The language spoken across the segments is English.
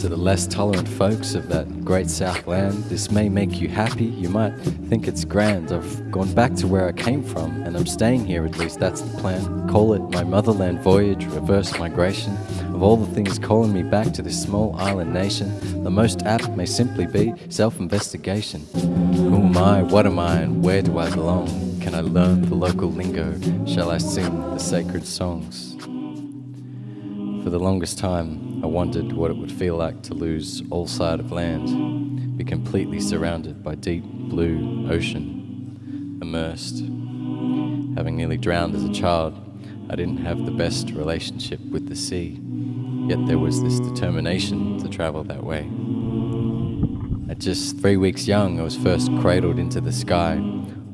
To the less tolerant folks of that great Southland, this may make you happy. You might think it's grand. I've gone back to where I came from, and I'm staying here at least. That's the plan. Call it my motherland voyage, reverse migration. Of all the things calling me back to this small island nation, the most apt may simply be self investigation. Who oh am I? What am I? And where do I belong? Can I learn the local lingo? Shall I sing the sacred songs? For the longest time, I wondered what it would feel like to lose all sight of land, be completely surrounded by deep blue ocean, immersed. Having nearly drowned as a child, I didn't have the best relationship with the sea, yet there was this determination to travel that way. At just three weeks young, I was first cradled into the sky,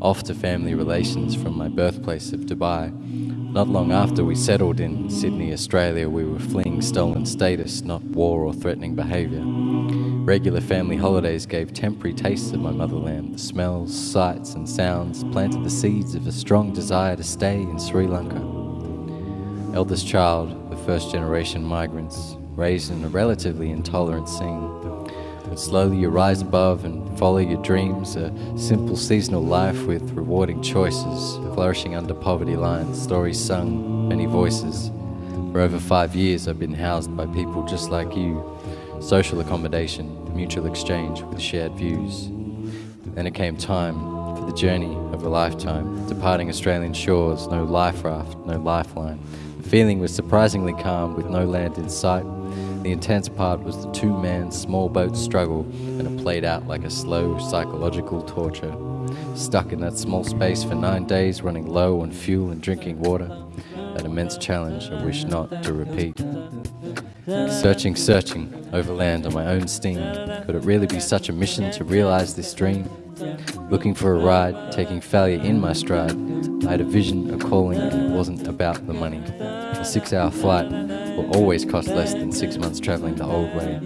off to family relations from my birthplace of Dubai not long after we settled in Sydney, Australia, we were fleeing stolen status, not war or threatening behaviour. Regular family holidays gave temporary tastes of my motherland. The smells, sights, and sounds planted the seeds of a strong desire to stay in Sri Lanka. Eldest child, the first generation migrants, raised in a relatively intolerant scene. But slowly you rise above and follow your dreams, a simple seasonal life with rewarding choices, flourishing under poverty lines, stories sung, many voices. For over five years, I've been housed by people just like you, social accommodation, mutual exchange with shared views. Then it came time for the journey of a lifetime, departing Australian shores, no life raft, no lifeline. The feeling was surprisingly calm with no land in sight the intense part was the two man small boat struggle, and it played out like a slow psychological torture. Stuck in that small space for nine days, running low on fuel and drinking water. That immense challenge I wish not to repeat. Searching, searching overland on my own steam. Could it really be such a mission to realize this dream? Looking for a ride, taking failure in my stride. I had a vision, a calling, and it wasn't about the money. A six hour flight will always cost less than six months travelling the old way.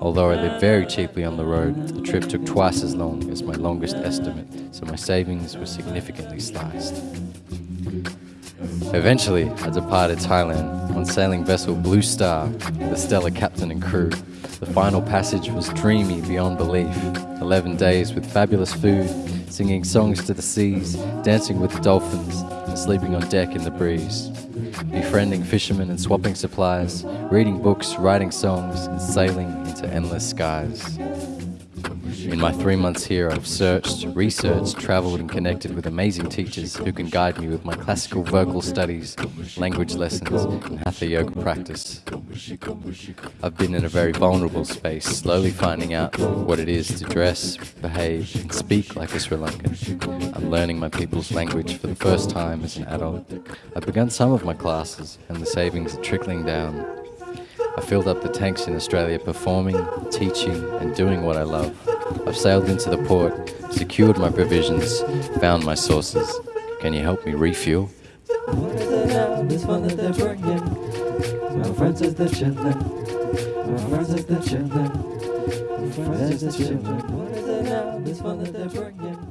Although I lived very cheaply on the road, the trip took twice as long as my longest estimate, so my savings were significantly sliced. Eventually, I departed Thailand on sailing vessel Blue Star with a stellar captain and crew. The final passage was dreamy beyond belief. Eleven days with fabulous food, singing songs to the seas, dancing with the dolphins, and sleeping on deck in the breeze befriending fishermen and swapping supplies, reading books, writing songs, and sailing into endless skies. In my three months here, I've searched, researched, traveled, and connected with amazing teachers who can guide me with my classical vocal studies, language lessons, and hatha yoga practice. I've been in a very vulnerable space, slowly finding out what it is to dress, behave, and speak like a Sri Lankan. I'm learning my people's language for the first time as an adult. I've begun some of my classes, and the savings are trickling down. I filled up the tanks in Australia performing, teaching, and doing what I love. I've sailed into the port, secured my provisions, found my sources. Can you help me refuel? My friends is the children. My friends is the children. My friends is the children. What is it now? This one that they're bringing.